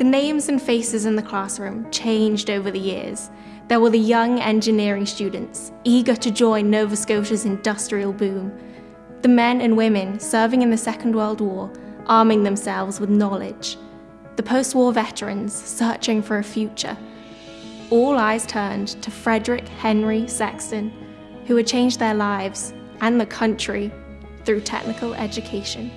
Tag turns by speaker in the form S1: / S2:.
S1: The names and faces in the classroom changed over the years. There were the young engineering students, eager to join Nova Scotia's industrial boom. The men and women serving in the Second World War, arming themselves with knowledge. The post-war veterans searching for a future. All eyes turned to Frederick Henry Sexton, who had changed their lives and the country through technical education.